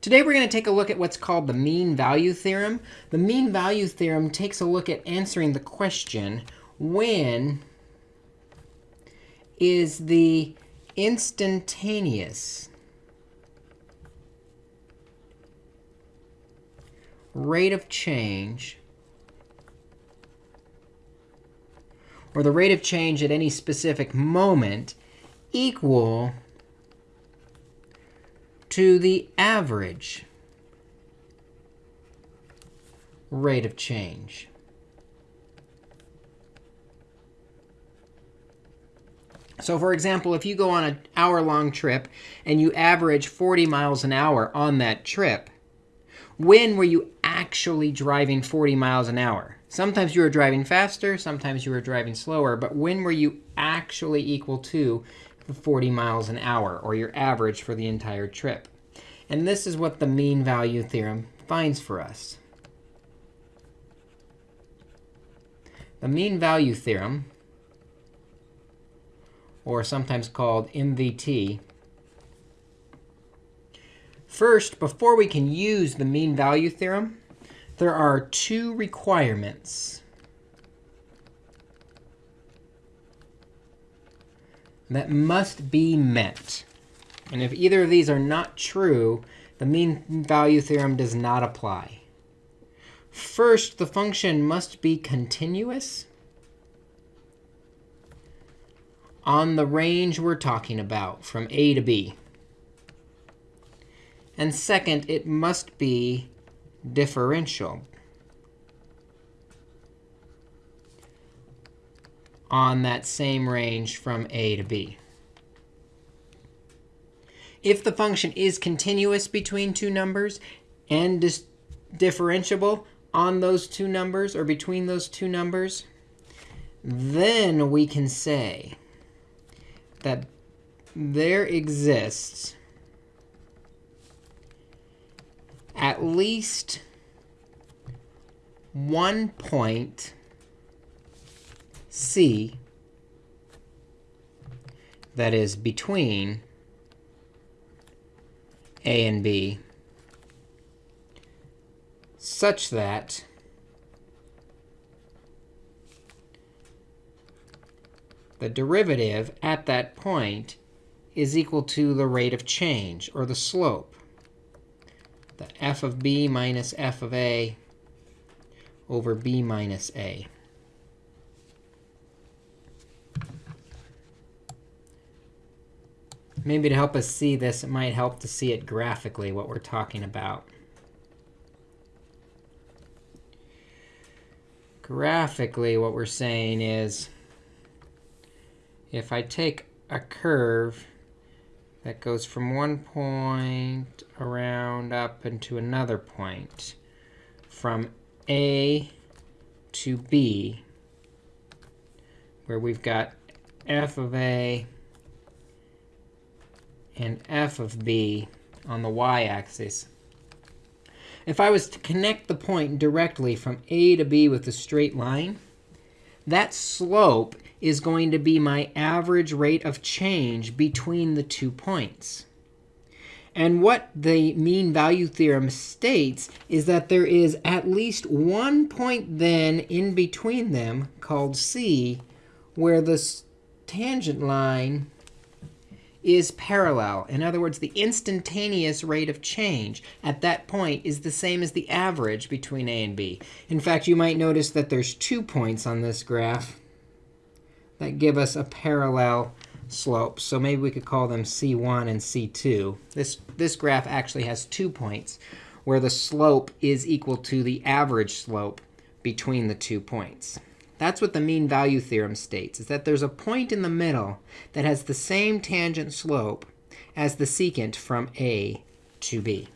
Today we're going to take a look at what's called the mean value theorem. The mean value theorem takes a look at answering the question, when is the instantaneous rate of change or the rate of change at any specific moment equal to the average rate of change. So for example, if you go on an hour-long trip and you average 40 miles an hour on that trip, when were you actually driving 40 miles an hour? Sometimes you were driving faster, sometimes you were driving slower, but when were you actually equal to 40 miles an hour, or your average for the entire trip. And this is what the mean value theorem finds for us. The mean value theorem, or sometimes called MVT, first, before we can use the mean value theorem, there are two requirements that must be met. And if either of these are not true, the mean value theorem does not apply. First, the function must be continuous on the range we're talking about, from a to b. And second, it must be differential on that same range from a to b. If the function is continuous between two numbers and differentiable on those two numbers or between those two numbers, then we can say that there exists at least one point C that is between A and B such that the derivative at that point is equal to the rate of change, or the slope, the f of b minus f of a over b minus a. Maybe to help us see this, it might help to see it graphically, what we're talking about. Graphically, what we're saying is, if I take a curve that goes from one point around up into another point, from A to B, where we've got f of a and f of b on the y-axis. If I was to connect the point directly from a to b with a straight line, that slope is going to be my average rate of change between the two points. And what the mean value theorem states is that there is at least one point then in between them called c where the tangent line is parallel. In other words, the instantaneous rate of change at that point is the same as the average between a and b. In fact, you might notice that there's two points on this graph that give us a parallel slope. So maybe we could call them c1 and c2. This, this graph actually has two points where the slope is equal to the average slope between the two points. That's what the mean value theorem states, is that there's a point in the middle that has the same tangent slope as the secant from a to b.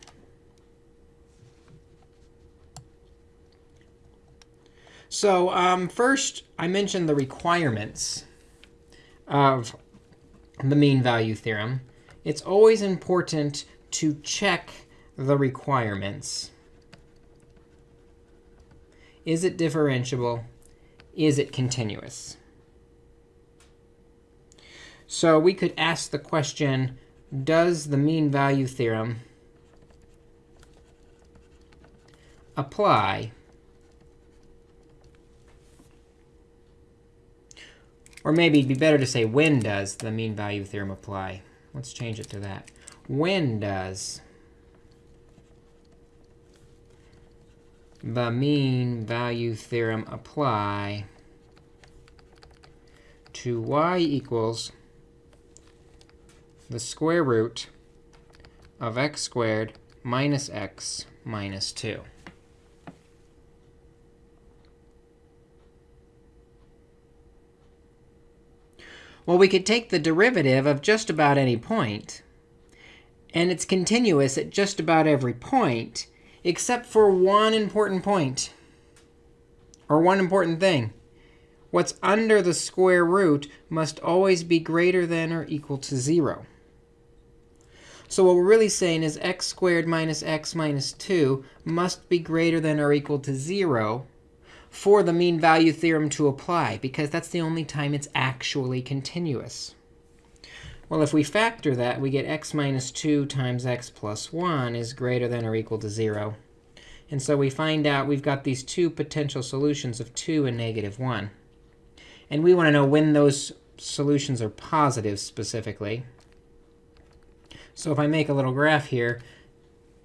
So um, first, I mentioned the requirements of the mean value theorem. It's always important to check the requirements. Is it differentiable? Is it continuous? So we could ask the question, does the mean value theorem apply. Or maybe it'd be better to say when does the mean value theorem apply. Let's change it to that. When does the mean value theorem apply to y equals the square root of x squared minus x minus 2. Well, we could take the derivative of just about any point, and it's continuous at just about every point, except for one important point, or one important thing. What's under the square root must always be greater than or equal to 0. So what we're really saying is x squared minus x minus 2 must be greater than or equal to 0 for the mean value theorem to apply, because that's the only time it's actually continuous. Well, if we factor that, we get x minus 2 times x plus 1 is greater than or equal to 0. And so we find out we've got these two potential solutions of 2 and negative 1. And we want to know when those solutions are positive specifically. So if I make a little graph here,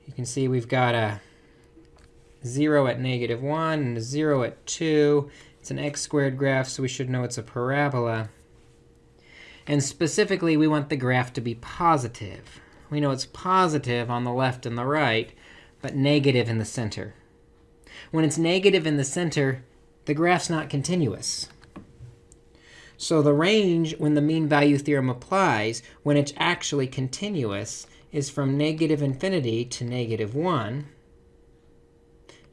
you can see we've got a 0 at negative 1 and a 0 at 2. It's an x squared graph, so we should know it's a parabola. And specifically, we want the graph to be positive. We know it's positive on the left and the right, but negative in the center. When it's negative in the center, the graph's not continuous. So the range, when the mean value theorem applies, when it's actually continuous, is from negative infinity to negative 1.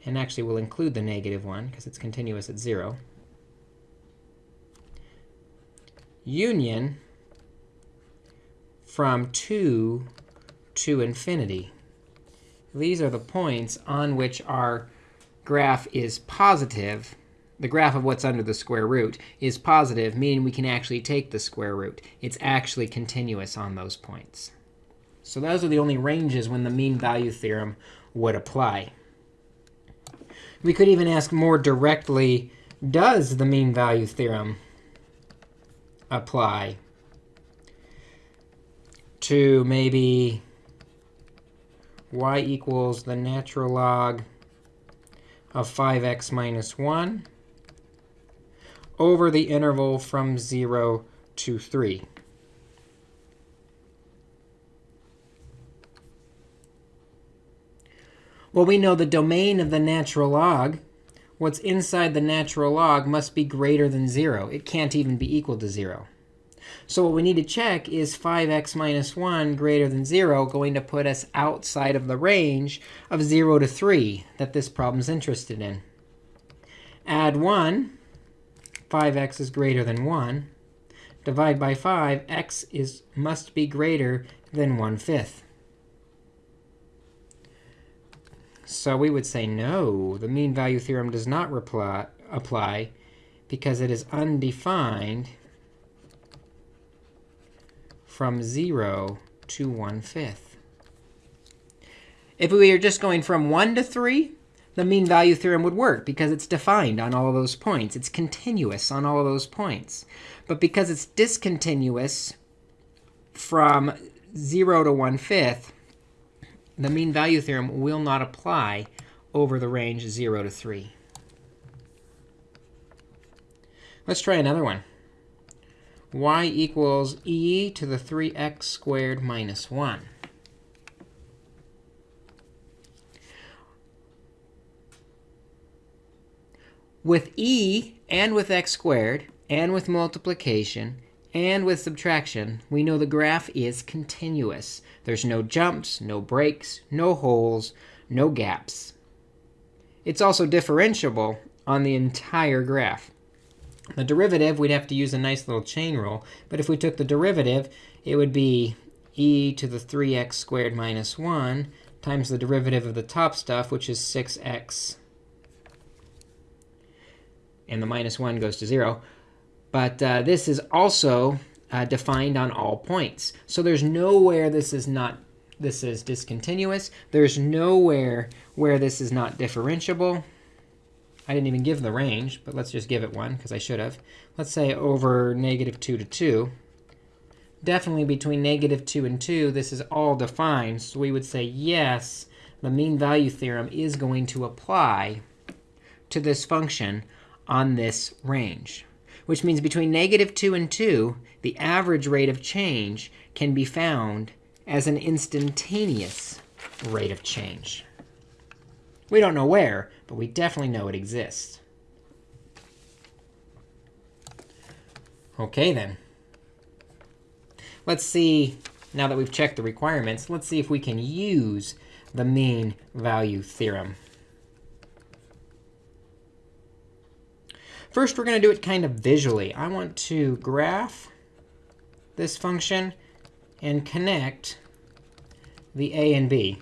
And actually, we'll include the negative 1, because it's continuous at 0. Union from 2 to infinity. These are the points on which our graph is positive the graph of what's under the square root is positive, meaning we can actually take the square root. It's actually continuous on those points. So those are the only ranges when the mean value theorem would apply. We could even ask more directly, does the mean value theorem apply to maybe y equals the natural log of 5x minus 1 over the interval from 0 to 3. Well, we know the domain of the natural log, what's inside the natural log, must be greater than 0. It can't even be equal to 0. So what we need to check is 5x minus 1 greater than 0 going to put us outside of the range of 0 to 3 that this problem's interested in. Add 1, 5x is greater than 1. Divide by 5, x is must be greater than 1 fifth. So we would say no, the mean value theorem does not reply, apply because it is undefined from 0 to 1 fifth. If we are just going from 1 to 3, the mean value theorem would work because it's defined on all of those points. It's continuous on all of those points. But because it's discontinuous from 0 to 1 fifth, the mean value theorem will not apply over the range 0 to 3. Let's try another one. Y equals e to the 3x squared minus 1. With e and with x squared and with multiplication and with subtraction, we know the graph is continuous. There's no jumps, no breaks, no holes, no gaps. It's also differentiable on the entire graph. The derivative, we'd have to use a nice little chain rule. But if we took the derivative, it would be e to the 3x squared minus 1 times the derivative of the top stuff, which is 6x and the minus 1 goes to 0. But uh, this is also uh, defined on all points. So there's nowhere this is not this is discontinuous. There's nowhere where this is not differentiable. I didn't even give the range, but let's just give it one, because I should have. Let's say over negative 2 to 2. Definitely between negative 2 and 2, this is all defined. So we would say, yes, the mean value theorem is going to apply to this function on this range, which means between negative 2 and 2, the average rate of change can be found as an instantaneous rate of change. We don't know where, but we definitely know it exists. OK, then. Let's see, now that we've checked the requirements, let's see if we can use the mean value theorem. First, we're going to do it kind of visually. I want to graph this function and connect the a and b,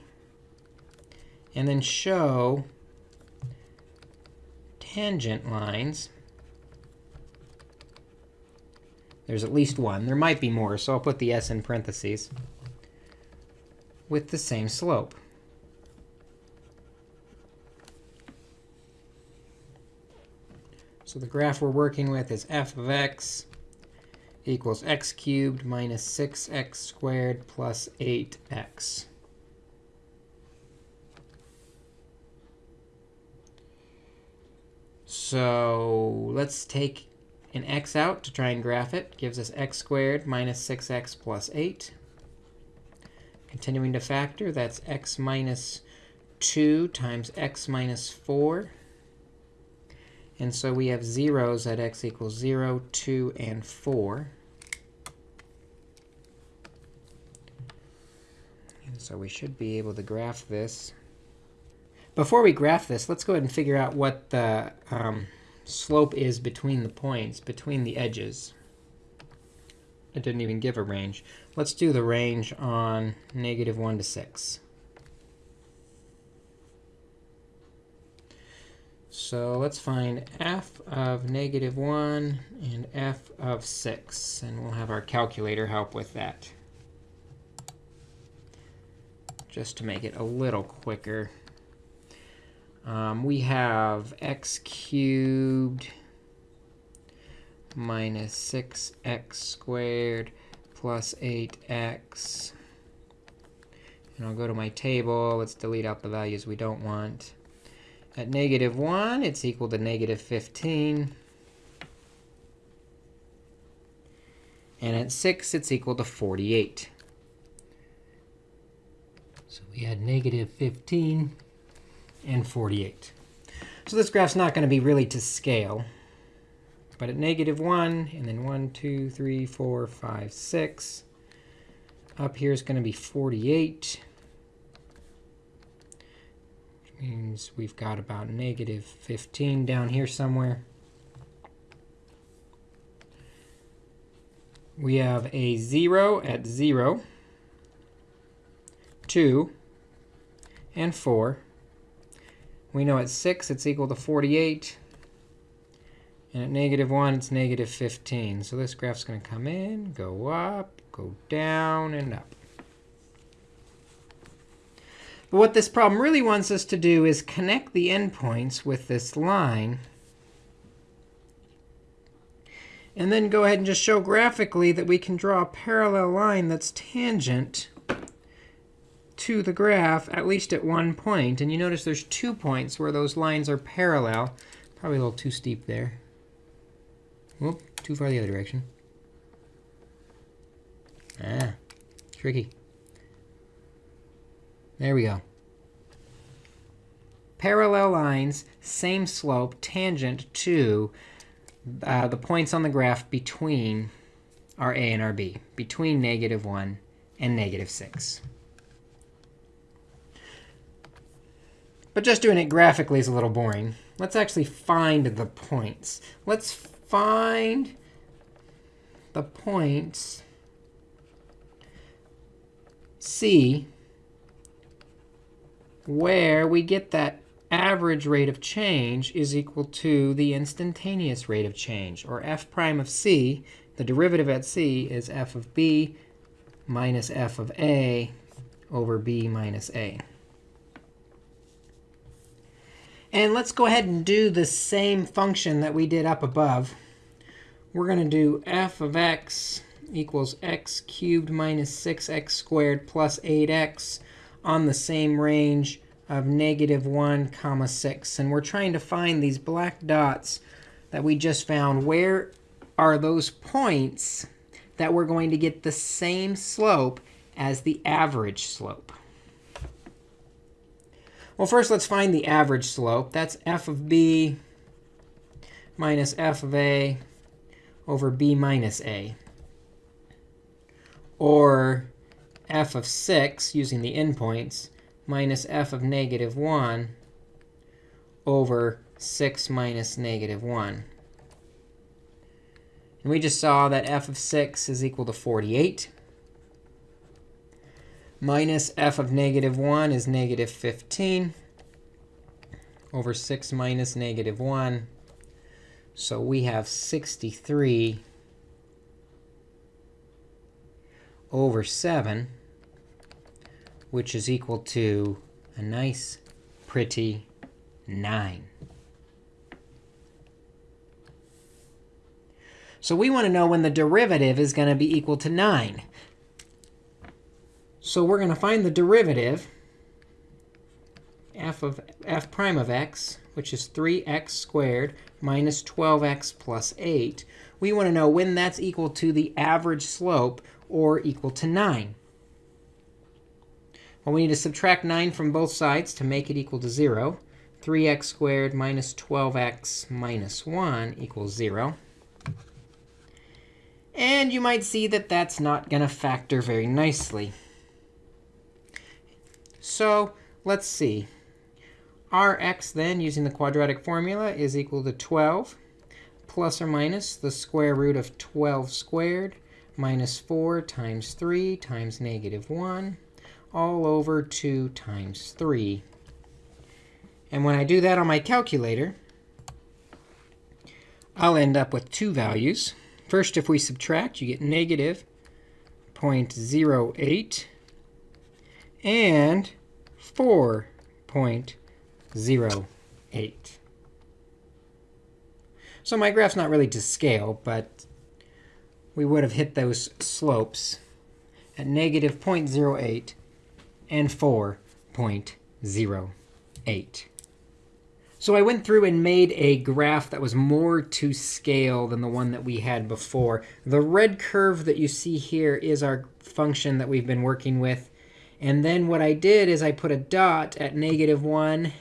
and then show tangent lines. There's at least one. There might be more, so I'll put the s in parentheses with the same slope. So the graph we're working with is f of x equals x cubed minus 6x squared plus 8x. So let's take an x out to try and graph it. Gives us x squared minus 6x plus 8. Continuing to factor, that's x minus 2 times x minus 4. And so we have zeros at x equals 0, 2, and 4. And so we should be able to graph this. Before we graph this, let's go ahead and figure out what the um, slope is between the points, between the edges. It didn't even give a range. Let's do the range on negative 1 to 6. So let's find f of negative 1 and f of 6. And we'll have our calculator help with that, just to make it a little quicker. Um, we have x cubed minus 6x squared plus 8x. And I'll go to my table. Let's delete out the values we don't want. At negative 1, it's equal to negative 15. And at 6, it's equal to 48. So we had negative 15 and 48. So this graph's not going to be really to scale. But at negative 1, and then 1, 2, 3, 4, 5, 6, up here is going to be 48 which means we've got about negative 15 down here somewhere. We have a 0 at 0, 2, and 4. We know at 6 it's equal to 48. And at negative 1, it's negative 15. So this graph's going to come in, go up, go down, and up. But what this problem really wants us to do is connect the endpoints with this line. And then go ahead and just show graphically that we can draw a parallel line that's tangent to the graph, at least at one point. And you notice there's two points where those lines are parallel. Probably a little too steep there. Whoop, too far the other direction. Ah, tricky. There we go. Parallel lines, same slope, tangent to uh, the points on the graph between our a and our b, between negative 1 and negative 6. But just doing it graphically is a little boring. Let's actually find the points. Let's find the points C where we get that average rate of change is equal to the instantaneous rate of change, or f prime of c. The derivative at c is f of b minus f of a over b minus a. And let's go ahead and do the same function that we did up above. We're going to do f of x equals x cubed minus 6x squared plus 8x on the same range of negative 1 comma 6. And we're trying to find these black dots that we just found. Where are those points that we're going to get the same slope as the average slope? Well, first, let's find the average slope. That's f of b minus f of a over b minus a. Or f of 6, using the endpoints, minus f of negative 1 over 6 minus negative 1. And we just saw that f of 6 is equal to 48 minus f of negative 1 is negative 15 over 6 minus negative 1. So we have 63 over 7, which is equal to a nice, pretty 9. So we want to know when the derivative is going to be equal to 9. So we're going to find the derivative, f of f prime of x, which is 3x squared minus 12x plus 8. We want to know when that's equal to the average slope or equal to 9. Well, we need to subtract 9 from both sides to make it equal to 0. 3x squared minus 12x minus 1 equals 0. And you might see that that's not going to factor very nicely. So let's see. Rx then, using the quadratic formula, is equal to 12 plus or minus the square root of 12 squared minus 4 times 3 times negative 1 all over 2 times 3. And when I do that on my calculator, I'll end up with two values. First, if we subtract, you get negative 0.08 and 4.08. So my graph's not really to scale, but we would have hit those slopes at negative 0.08 and 4.08. So I went through and made a graph that was more to scale than the one that we had before. The red curve that you see here is our function that we've been working with. And then what I did is I put a dot at negative 1,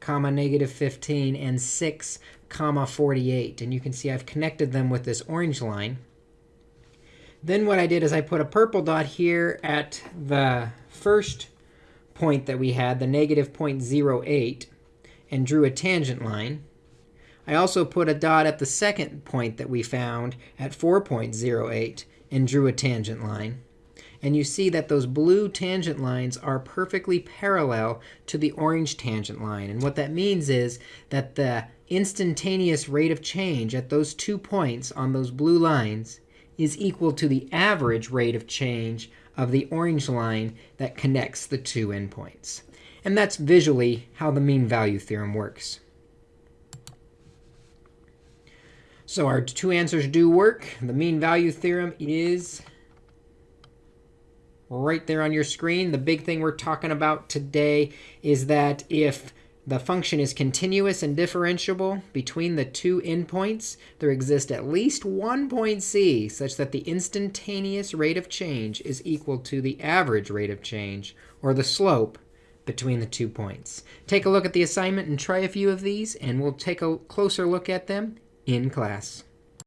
comma, negative 15, and 6, comma, 48. And you can see I've connected them with this orange line. Then what I did is I put a purple dot here at the first point that we had, the negative 0.08, and drew a tangent line. I also put a dot at the second point that we found at 4.08 and drew a tangent line. And you see that those blue tangent lines are perfectly parallel to the orange tangent line. And what that means is that the instantaneous rate of change at those two points on those blue lines is equal to the average rate of change of the orange line that connects the two endpoints. And that's visually how the mean value theorem works. So our two answers do work. The mean value theorem is right there on your screen. The big thing we're talking about today is that if the function is continuous and differentiable between the two endpoints, there exists at least one point c such that the instantaneous rate of change is equal to the average rate of change, or the slope, between the two points. Take a look at the assignment and try a few of these, and we'll take a closer look at them in class.